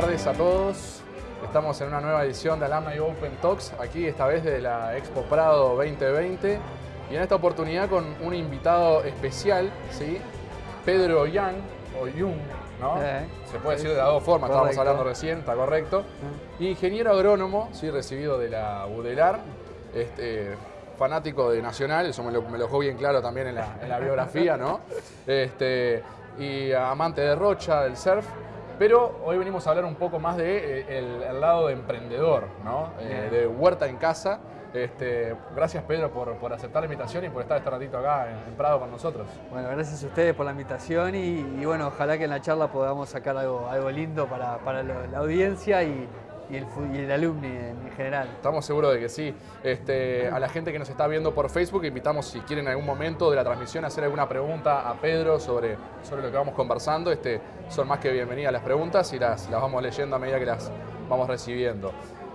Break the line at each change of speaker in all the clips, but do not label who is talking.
tardes a todos. Estamos en una nueva edición de Alumni Open Talks, aquí esta vez de la Expo Prado 2020 y en esta oportunidad con un invitado especial, ¿sí? Pedro Young, o Young, ¿no?
Eh,
Se puede decir de las dos formas, estábamos hablando recién, está correcto. Ingeniero agrónomo, sí, recibido de la UDELAR, este, fanático de Nacional, eso me lo, me lo dejó bien claro también en la, en la biografía, ¿no? Este, y amante de Rocha, del surf. Pero hoy venimos a hablar un poco más de eh, el, el lado de emprendedor, ¿no? Eh, de huerta en casa. Este, gracias Pedro por, por aceptar la invitación y por estar este ratito acá en, en Prado con nosotros.
Bueno, gracias a ustedes por la invitación y, y bueno, ojalá que en la charla podamos sacar algo, algo lindo para, para lo- la audiencia y, y el, alumni en general.
Estamos seguros de que sí. Este, a la gente que nos está viendo por Facebook, invitamos si quieren en algún momento de la transmisión hacer alguna pregunta a Pedro sobre, sobre lo que vamos conversando. Este, son más que bienvenidas las preguntas y las, las vamos leyendo a medida que las vamos recibiendo.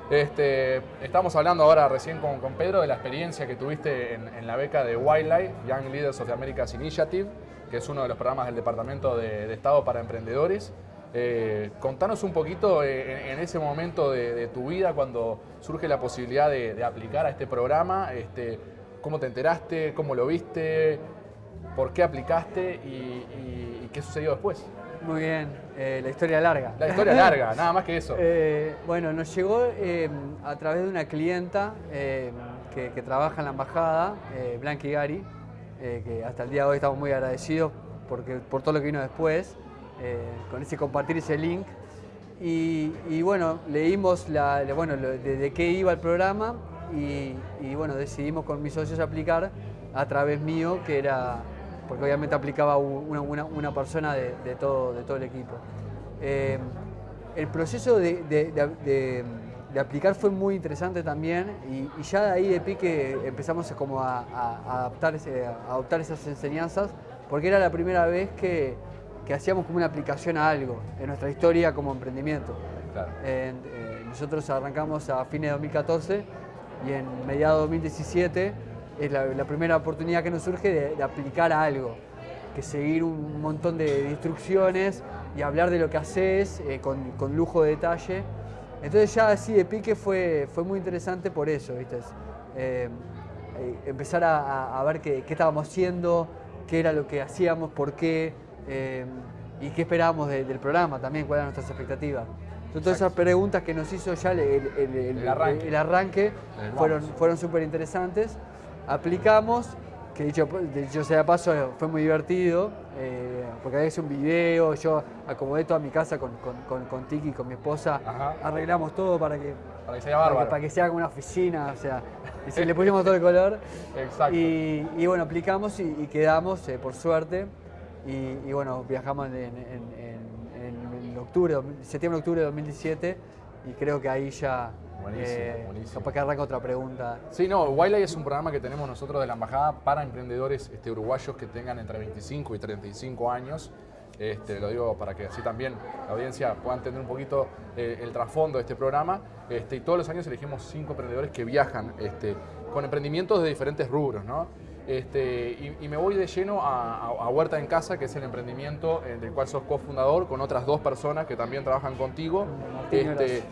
Este, estamos hablando ahora recién con, con Pedro de la experiencia que tuviste en, en la beca de Wildlife, Young Leaders of the Americas Initiative, que es uno de los programas del Departamento de, de Estado para Emprendedores. Eh, contanos un poquito eh, en, ese momento de, de tu vida cuando surge la posibilidad de, de aplicar a este programa, este, cómo te enteraste, cómo lo viste, por qué aplicaste y, y- y qué sucedió después.
Muy bien, eh, la historia larga.
La historia larga, nada más que eso.
Bueno, nos llegó a través de una clienta que, que trabaja en la embajada, Blanqui Gari, que hasta el día de hoy estamos muy agradecidos porque, por todo lo que vino después, eh, con ese compartir ese link. Y, bueno, leímos bueno, lo- de, qué iba el programa y, bueno, decidimos con mis socios aplicar a través mío, que era, porque obviamente aplicaba una, una- persona de, todo, de todo el equipo. Eh, el proceso de, aplicar fue muy interesante también y, ya de ahí de pique empezamos como a, adaptar, a adoptar esas enseñanzas porque era la primera vez que, que hacíamos como una aplicación a algo en nuestra historia como emprendimiento.
Claro.
Eh, nosotros arrancamos a fines de 2014 y en mediados de 2017 es la, la primera oportunidad que nos surge de, de aplicar a algo, que seguir un montón de, instrucciones y hablar de lo que haces eh, con, con lujo de detalle. Entonces ya así de pique fue, fue muy interesante por eso, ¿viste? Eh, eh, empezar a, a- a ver qué, qué estábamos haciendo, qué era lo que hacíamos, por qué eh, y qué esperábamos de- del programa también, cuáles eran nuestras expectativas. Entonces, todas esas preguntas que nos hizo ya el, el- el- el-
El arranque.
fueron, fueron súper interesantes. Aplicamos, que dicho, dicho sea paso, fue muy divertido, eh, porque había hecho un video, yo acomodé toda mi casa con, con, con, con Tiki, con mi esposa,
Ajá.
arreglamos todo para que,
Para que sea
para que,
bárbaro.
para que sea como una oficina, o sea, y le pusimos todo el color.
Exacto.
Y, y bueno, aplicamos y, y quedamos, eh, por suerte, y, y bueno, viajamos en, en- en- octubre, septiembre-octubre de 2017, y creo que ahí ya...
Buenísimo, buenísimo.
Capaz que arranca otra pregunta.
Sí, no, Wildlife es un programa que tenemos nosotros de la Embajada para emprendedores este, uruguayos que tengan entre 25 y 35 años. Este, lo digo para que así también la audiencia pueda entender un poquito eh, el trasfondo de este programa. Este, y todos los años elegimos cinco emprendedores que viajan este, con emprendimientos de diferentes rubros. ¿no? Este, y, y me voy de lleno a, Huerta en Casa, que es el emprendimiento eh, del cual sos cofundador con otras dos personas que también trabajan contigo.
Martín
Este.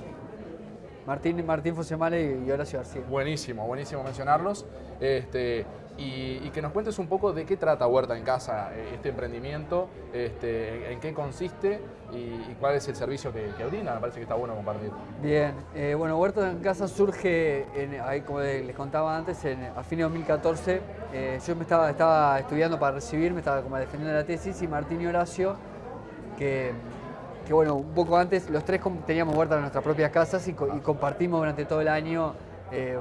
Martín, Martín Fosemale y Horacio García.
Buenísimo, buenísimo mencionarlos. Este, y, y que nos cuentes un poco de qué trata Huerta en Casa, eh, este emprendimiento, este, en qué consiste y, y cuál es el servicio que, que brinda. Me parece que está bueno compartir.
Bien, eh, bueno, Huerta en Casa surge, en- ahí como les contaba antes, en- a fines de 2014. eh, yo me estaba, estaba estudiando para recibirme, estaba como defendiendo la tesis y Martín y Horacio, que, que bueno, un poco antes los tres teníamos Huerta en nuestras propias casas y, co- y compartimos durante todo el año eh,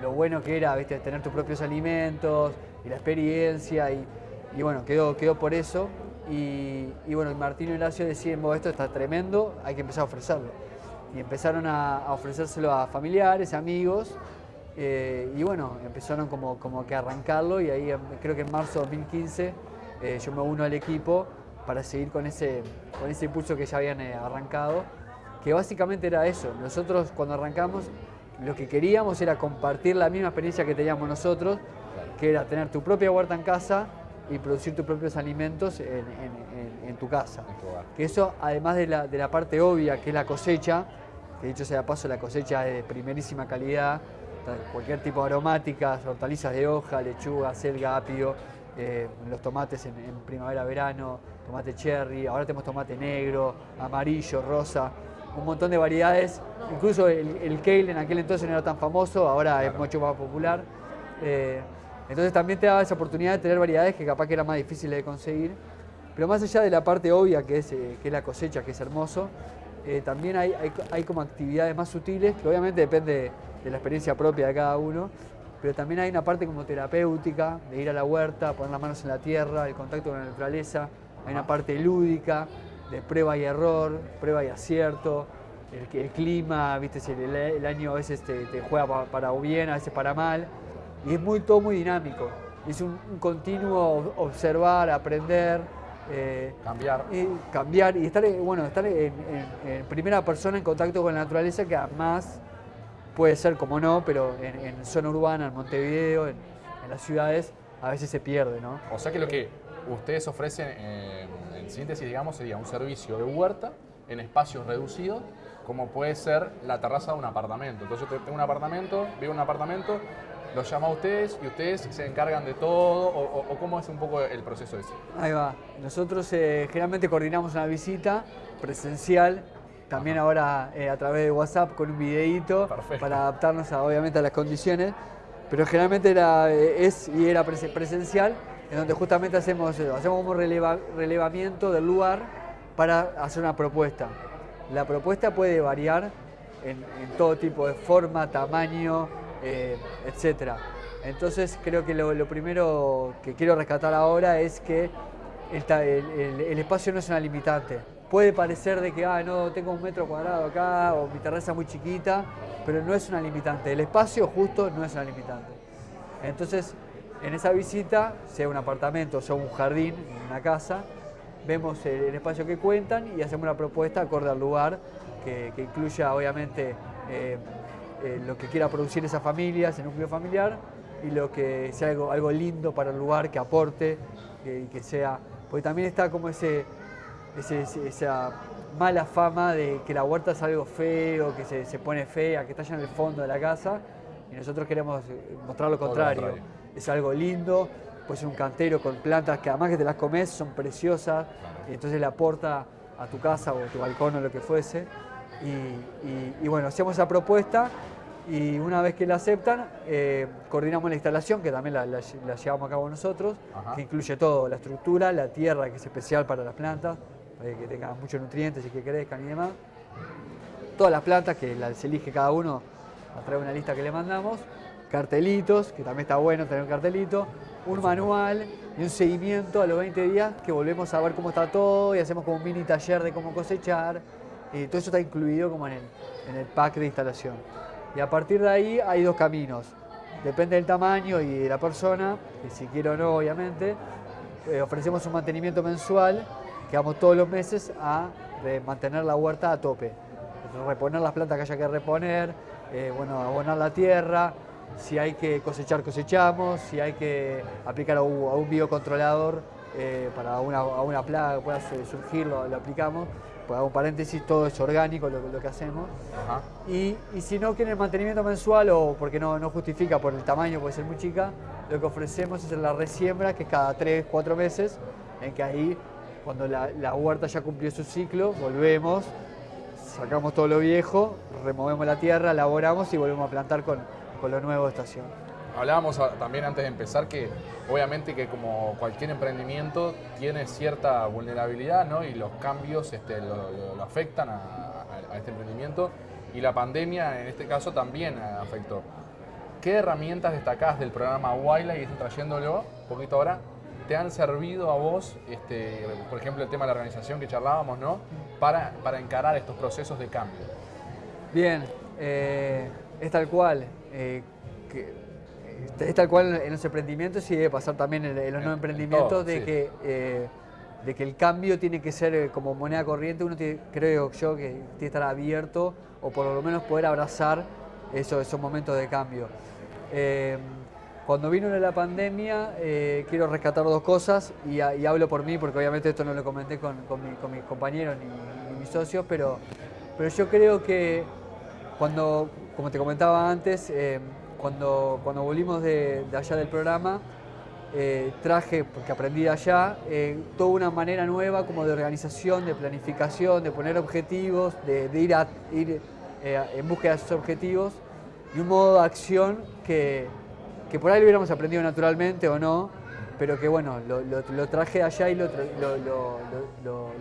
lo, bueno que era ¿viste? tener tus propios alimentos y la experiencia y, bueno, quedó, quedó por eso. Y, y bueno, Martín y Horacio "Bueno, esto está tremendo, hay que empezar a ofrecerlo. Y empezaron a, a ofrecérselo a familiares, amigos, eh, y bueno, empezaron como, como que a arrancarlo y ahí creo que en marzo de 2015 eh, yo me uno al equipo para seguir con ese, con ese impulso que ya habían arrancado, que básicamente era eso. Nosotros cuando arrancamos lo que queríamos era compartir la misma experiencia que teníamos nosotros, que era tener tu propia huerta en casa y producir tus propios alimentos en, en- en- en, tu casa. que eso, además de la, de la parte obvia, que es la cosecha, que dicho sea de paso, la cosecha es de primerísima calidad, cualquier tipo de aromáticas, hortalizas de hoja, lechuga, selga, apio, eh, los tomates en, primavera, verano, tomate cherry, ahora tenemos tomate negro, amarillo, rosa, un montón de variedades. Incluso el, kale en aquel entonces no era tan famoso, ahora es mucho más popular. Eh, entonces también te da esa oportunidad de tener variedades que capaz que era más difíciles de conseguir. Pero más allá de la parte obvia que es, eh, que es la cosecha, que es hermoso, también hay, hay, hay, como actividades más sutiles, que obviamente depende de la experiencia propia de cada uno, pero también hay una parte como terapéutica, de ir a la huerta, poner las manos en la tierra, el contacto con la naturaleza, hay una parte lúdica, de prueba y error, prueba y acierto, el, el clima, viste, el, el, año a veces te, juega para, bien, a veces para mal, y es muy, todo muy dinámico, es un, continuo observar, aprender,
eh, cambiar.
Y cambiar y estar, bueno, estar en, primera persona en contacto con la naturaleza que además puede ser como no, pero en, zona urbana, en Montevideo, en, las ciudades, a veces se pierde, ¿no?
O sea que lo que ustedes ofrecen, eh, en síntesis, digamos, sería un servicio de huerta en espacios reducidos, como puede ser la terraza de un apartamento. Entonces yo tengo un apartamento, vivo en un apartamento, los llamo a ustedes y ustedes se encargan de todo, o, cómo es un poco el proceso ese.
Ahí va. Nosotros eh, generalmente coordinamos una visita presencial también ahora eh, a través de WhatsApp con un videíto para adaptarnos obviamente a las condiciones, pero generalmente era, eh, es y era presencial, en donde justamente hacemos, eh, hacemos un relevamiento del lugar para hacer una propuesta. La propuesta puede variar en, todo tipo de forma, tamaño, etc. Entonces creo que lo, primero que quiero rescatar ahora es que el espacio no es una limitante puede parecer de que, ah, no, tengo un metro cuadrado acá o mi terraza muy chiquita, pero no es una limitante. El espacio justo no es una limitante. Entonces, en esa visita, sea un apartamento, sea un jardín, una casa, vemos el, espacio que cuentan y hacemos una propuesta acorde al lugar que, incluya, obviamente, eh, eh, lo que quiera producir esa familia, ese núcleo familiar, y lo que sea algo, algo lindo para el lugar, que aporte, y que sea... Porque también está como ese esa mala fama de que la huerta es algo feo, que se, pone fea, que está allá en el fondo de la casa, y nosotros queremos eh, mostrar lo contrario. Es algo lindo, puede ser un cantero con plantas que además que te las comes son preciosas, y entonces le aporta a tu casa o a tu balcón o lo que fuese. Y, bueno, hacemos esa propuesta y una vez que la aceptan, eh, coordinamos la instalación, que también la, llevamos a cabo nosotros, que incluye todo, la estructura, la tierra, que es especial para las plantas, que tengan muchos nutrientes y que crezcan y demás. Todas las plantas que se elige cada uno a través de una lista que le mandamos, cartelitos, que también está bueno tener un cartelito, un manual y un seguimiento a los 20 días que volvemos a ver cómo está todo y hacemos como un mini taller de cómo cosechar. Y todo eso está incluido como en el, en el pack de instalación. Y a partir de ahí hay dos caminos. Depende del tamaño y de la persona, y si quiere o no, obviamente. Eh, ofrecemos un mantenimiento mensual que vamos todos los meses a mantener la huerta a tope. Reponer las plantas que haya que reponer, eh, bueno, abonar la tierra, si hay que cosechar, cosechamos, si hay que aplicar a un, biocontrolador eh, para una, una plaga que pueda surgir, lo, aplicamos. Pues hago un paréntesis, todo es orgánico lo, que hacemos. Y, si no quieren mantenimiento mensual o porque no, no justifica por el tamaño, puede ser muy chica, lo que ofrecemos es la resiembra, que es cada 3, 4 meses, en que ahí cuando la, huerta ya cumplió su ciclo, volvemos, sacamos todo lo viejo, removemos la tierra, elaboramos y volvemos a plantar con, lo nuevo de estación.
Hablábamos también antes de empezar que obviamente que como cualquier emprendimiento tiene cierta vulnerabilidad ¿no? y los cambios este, lo, afectan a, este emprendimiento y la pandemia en este caso también afectó. ¿Qué herramientas destacás del programa Wildlife y están trayéndolo un poquito ahora te han servido a vos, este, por ejemplo, el tema de la organización que charlábamos, ¿no? Para, para encarar estos procesos de cambio.
Bien, eh, es tal cual. Eh, es tal cual en los emprendimientos y debe pasar también en, los no emprendimientos de, que, eh, de que el cambio tiene que ser como moneda corriente. Uno creo yo que tiene que estar abierto o por lo menos poder abrazar esos, esos momentos de cambio. cuando vino la pandemia, eh, quiero rescatar dos cosas y, hablo por mí, porque obviamente esto no lo comenté con, mis compañeros ni, mis socios, pero, pero yo creo que cuando, como te comentaba antes, eh, cuando, cuando volvimos de, allá del programa, eh, traje, porque aprendí allá, toda una manera nueva como de organización, de planificación, de poner objetivos, de, ir, a, ir en búsqueda de esos objetivos y un modo de acción que, que por ahí lo hubiéramos aprendido naturalmente o no, pero que bueno, lo, traje allá y lo,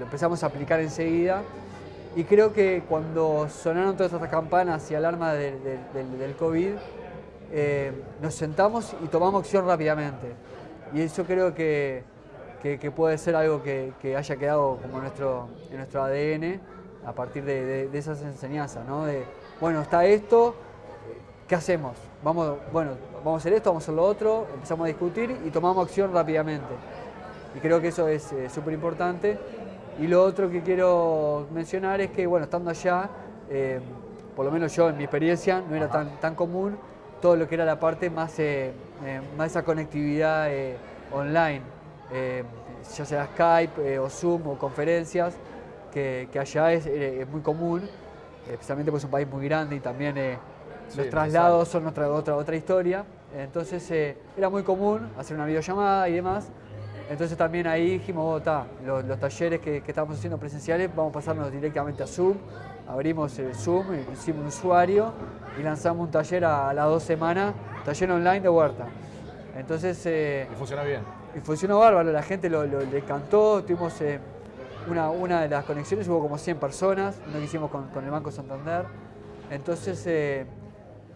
empezamos a aplicar enseguida. Y creo que cuando sonaron todas estas campanas y alarmas del COVID, eh, nos sentamos y tomamos acción rápidamente. Y eso creo que, puede ser algo que, haya quedado como nuestro, en nuestro ADN a partir de, esas enseñanzas, ¿no? De, bueno, está esto, ¿qué hacemos? Vamos, bueno, vamos a hacer esto, vamos a hacer lo otro, empezamos a discutir y tomamos acción rápidamente. Y creo que eso es eh, súper importante. Y lo otro que quiero mencionar es que, bueno, estando allá, eh, por lo menos yo en mi experiencia, no era tan, tan común todo lo que era la parte más, eh, más esa conectividad online, ya sea Skype o Zoom o conferencias, que, allá es, es, muy común, especialmente porque es un país muy grande y también los traslados son otra, otra, otra historia. Entonces eh, era muy común hacer una videollamada y demás. Entonces también ahí dijimos, oh, los, talleres que, que estamos haciendo presenciales, vamos a pasarnos directamente a Zoom. Abrimos el Zoom, hicimos un usuario y lanzamos un taller a, las dos semanas, taller online de huerta. Entonces...
Eh, y funciona bien.
Y funcionó bárbaro, la gente lo, le encantó, tuvimos eh, una, una de las conexiones, hubo como 100 personas, lo que hicimos con, con el Banco Santander. Entonces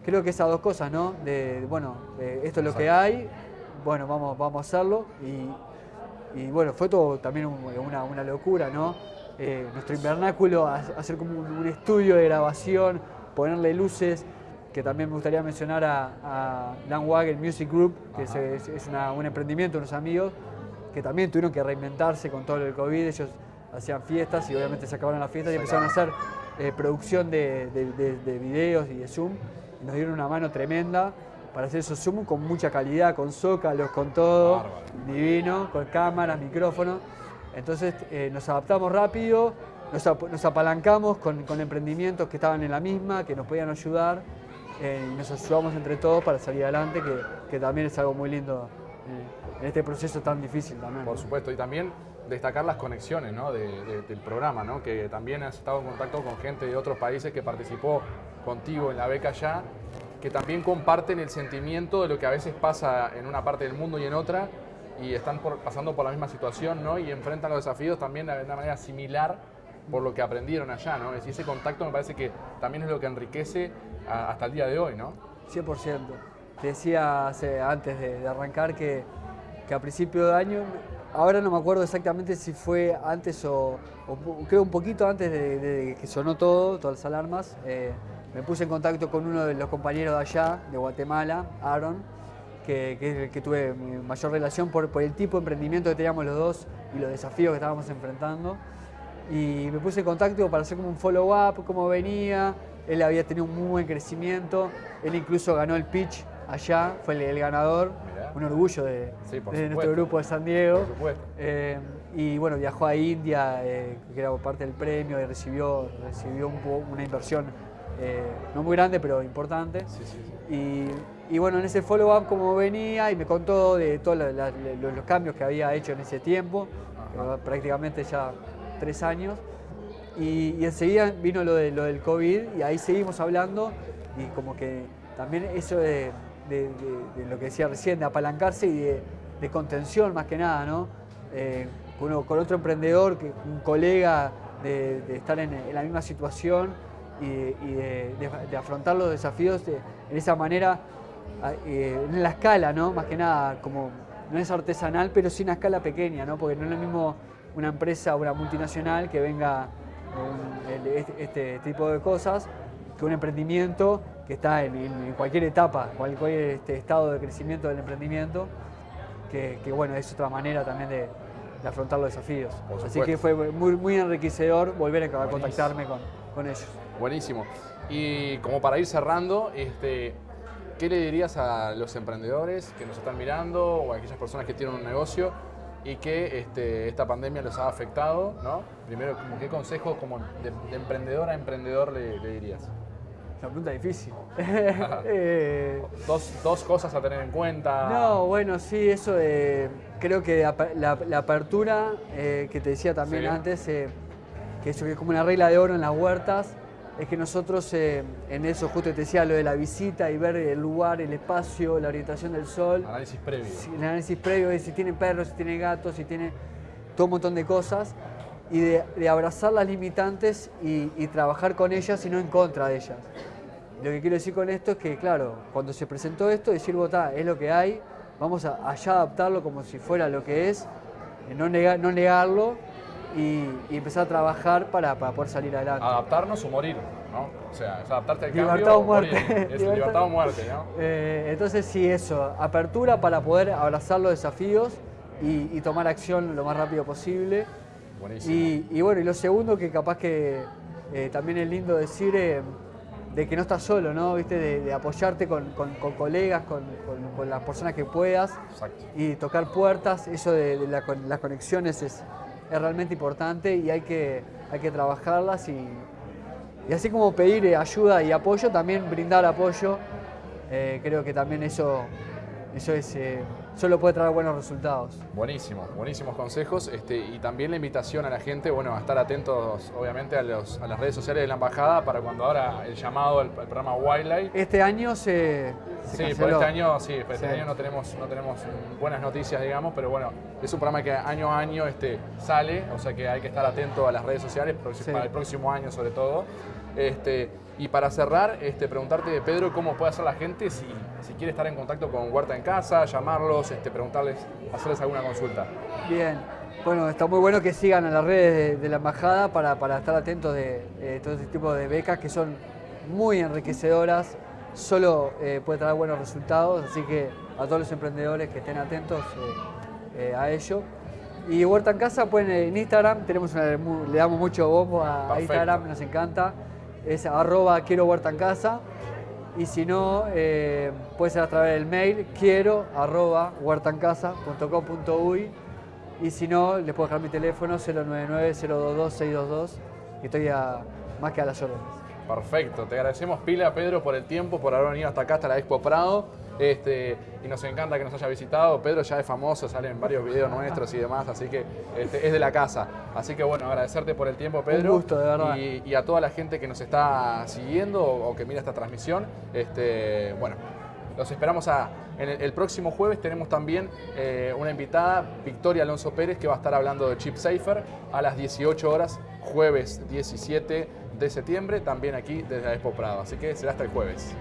creo que esas dos cosas, ¿no? De, bueno, esto es lo que hay, bueno, vamos, vamos a hacerlo. Y, bueno, fue todo también una, locura, ¿no? Eh, nuestro invernáculo, hacer como un, estudio de grabación, ponerle luces, que también me gustaría mencionar a, a el Music Group, que es, un emprendimiento de unos amigos, que también tuvieron que reinventarse con todo el COVID. Ellos hacían fiestas y obviamente se acabaron las fiestas y empezaron a hacer eh, producción de, de videos y de Zoom nos dieron una mano tremenda para hacer esos Zoom con mucha calidad, con zócalos, con todo, divino, con cámaras, micrófonos. Entonces eh, nos adaptamos rápido, nos, apalancamos con, emprendimientos que estaban en la misma, que nos podían ayudar eh, y nos ayudamos entre todos para salir adelante, que, también es algo muy lindo eh, en este proceso tan difícil también.
Por supuesto, y también destacar las conexiones del programa, ¿no? que también has estado en contacto con gente de otros países que participó contigo en la beca ya, que también comparten el sentimiento de lo que a veces pasa en una parte del mundo y en otra, y están pasando por la misma situación, ¿no? Y enfrentan los desafíos también de una manera similar por lo que aprendieron allá, ¿no? Es ese contacto me parece que también es lo que enriquece hasta el día de hoy, ¿no?
100%. Te decía antes de, arrancar que, que, a principio de año, ahora no me acuerdo exactamente si fue antes o, creo un poquito antes de, que sonó todo, todas las alarmas, eh, me puse en contacto con uno de los compañeros de allá, de Guatemala, Aaron, que, que, que tuve mayor relación por, por, el tipo de emprendimiento que teníamos los dos y los desafíos que estábamos enfrentando. Y me puse en contacto para hacer como un follow-up, cómo venía. Él había tenido un muy buen crecimiento. Él incluso ganó el pitch allá, fue el, ganador. Un orgullo de, nuestro grupo de San Diego. Eh, y bueno, viajó a India, eh, que era parte del premio, y recibió, recibió una inversión eh, no muy grande, pero importante. Y, bueno, en ese follow-up como venía y me contó de todos los, cambios que había hecho en ese tiempo, prácticamente ya tres años. Y, enseguida vino lo, de, lo del COVID y ahí seguimos hablando y como que también eso de, lo que decía recién, de apalancarse y de, contención más que nada, ¿no? Eh, con, otro emprendedor, un colega de, estar en, en la misma situación y, de, afrontar los desafíos de, en esa manera, en la escala, ¿no? Más que nada, como no es artesanal, pero sí una escala pequeña, ¿no? Porque no es lo mismo una empresa o una multinacional que venga este, este, tipo de cosas que un emprendimiento que está en, cualquier etapa, cualquier este, estado de crecimiento del emprendimiento, que, bueno, es otra manera también de, afrontar los desafíos. Así que fue muy, muy enriquecedor volver a contactarme con, con ellos.
Buenísimo. Y como para ir cerrando, este, ¿qué le dirías a los emprendedores que nos están mirando o a aquellas personas que tienen un negocio y que este, esta pandemia los ha afectado? ¿no? Primero, ¿qué consejo como de, emprendedor a emprendedor le, dirías?
Una pregunta difícil.
Eh, dos, dos, cosas a tener en cuenta.
No, bueno, sí, eso de, creo que la, apertura eh, que te decía también antes, eh, que eso es como una regla de oro en las huertas, es que nosotros eh, en eso, justo te decía lo de la visita y ver el lugar, el espacio, la orientación del sol.
Análisis previo.
el análisis previo de si tiene perros, si tiene gatos, si tiene todo un montón de cosas. Y de, abrazar las limitantes y, trabajar con ellas y no en contra de ellas. Lo que quiero decir con esto es que, claro, cuando se presentó esto, decir, votá, es lo que hay, vamos a allá adaptarlo como si fuera lo que es, eh, no, no negarlo y, empezar a trabajar para, poder salir adelante.
Adaptarnos o morir, ¿no? O sea, es adaptarte al
libertad
cambio
o muerte.
Es libertad, o muerte, ¿no?
Eh, entonces sí, eso, apertura para poder abrazar los desafíos y, tomar acción lo más rápido posible.
Buenísimo.
Y, bueno, y lo segundo que capaz que eh, también es lindo decir... Eh, de que no estás solo, ¿no? ¿Viste? De, apoyarte con, colegas, con, las personas que puedas y tocar puertas, eso de, las conexiones es, es realmente importante y hay que, hay que trabajarlas y, y así como pedir eh, ayuda y apoyo, también brindar apoyo. Eh, creo que también eso, eso es, eh, solo puede traer buenos resultados.
Buenísimo, buenísimos consejos este, y también la invitación a la gente, bueno, a estar atentos obviamente a, los, a las redes sociales de la embajada para cuando ahora el llamado al, programa Wildlife.
Este año se,
sí, por este año, sí, este año no tenemos, no tenemos buenas noticias, digamos, pero bueno, es un programa que año a año este, sale, o sea que hay que estar atento a las redes sociales para el próximo año sobre todo. Este, y para cerrar, este, preguntarte, Pedro, cómo puede hacer la gente si, si quiere estar en contacto con Huerta en Casa, llamarlos, este, preguntarles, hacerles alguna consulta.
Bien, bueno, está muy bueno que sigan a las redes de, la embajada para, estar atentos de todo este tipo de becas que son muy enriquecedoras solo eh, puede traer buenos resultados, así que a todos los emprendedores que estén atentos eh, eh, a ello. Y Huerta en Casa, pueden en Instagram, tenemos le damos mucho bombo a, Instagram, nos encanta, es arroba quiero Huerta en Casa. Y si no, puede ser a través del mail quiero arroba huertancasa.com.uy y si no, les puedo dejar mi teléfono 099-022-622 y estoy más que a las órdenes.
Perfecto, te agradecemos pila Pedro por el tiempo, por haber venido hasta acá, hasta la Expo Prado. Este, y nos encanta que nos haya visitado. Pedro ya es famoso, sale en varios videos nuestros y demás, así que este, es de la casa. Así que bueno, agradecerte por el tiempo, Pedro.
Un gusto, de verdad.
Y, a toda la gente que nos está siguiendo o, que mira esta transmisión. Este, bueno, los esperamos a, en el, próximo jueves. Tenemos también eh, una invitada, Victoria Alonso Pérez, que va a estar hablando de Chip Safer a las 18 horas, jueves 17 de septiembre, también aquí desde la Expo Prado. Así que será hasta el jueves.